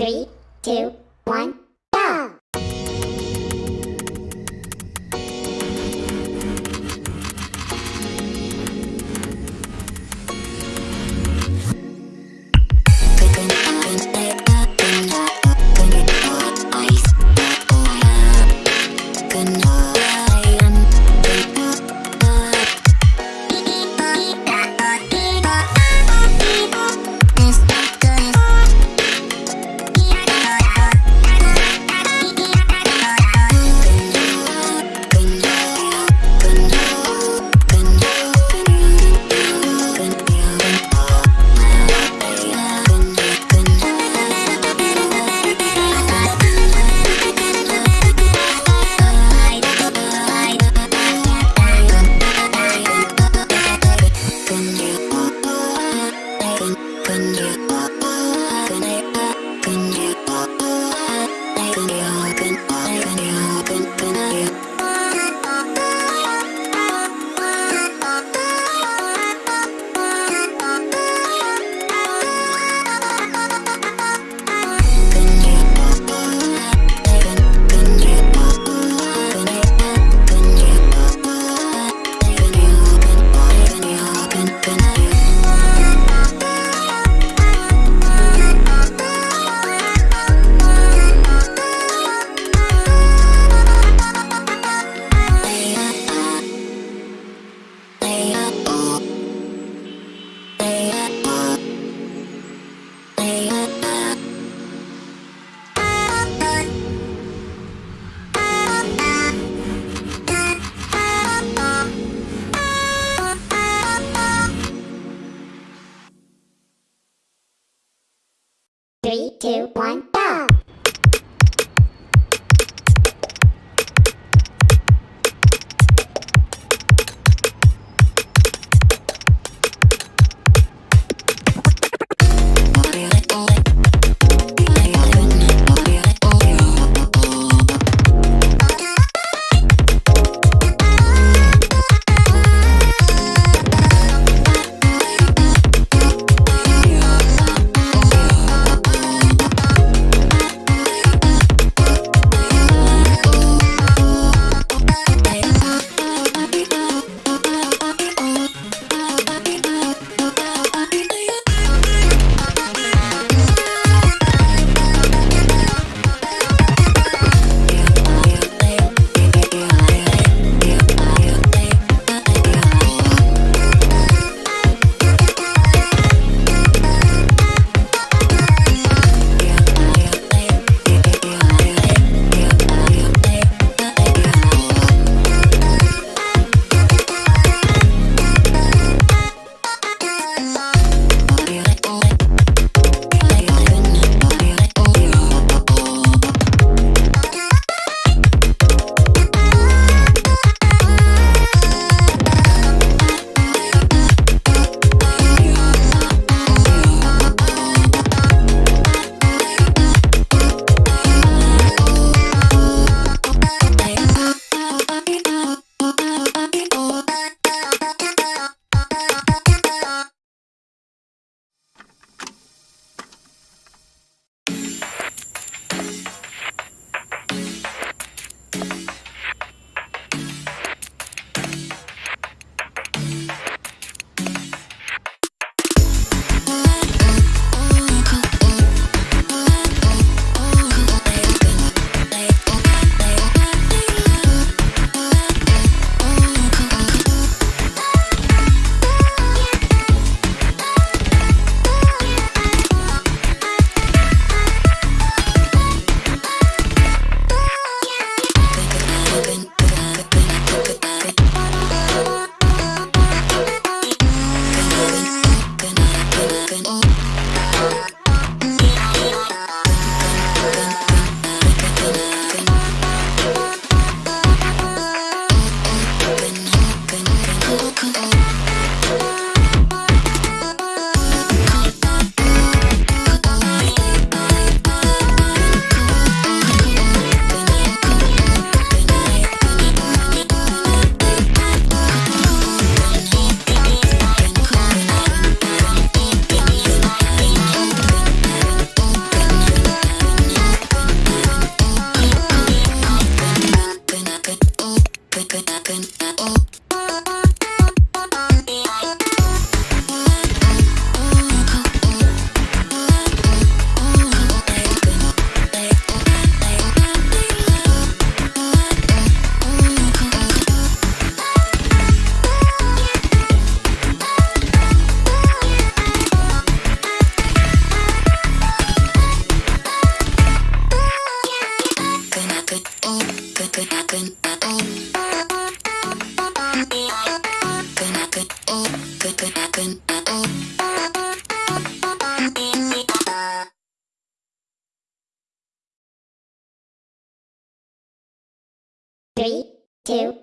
Three, two, two, one, Three, two.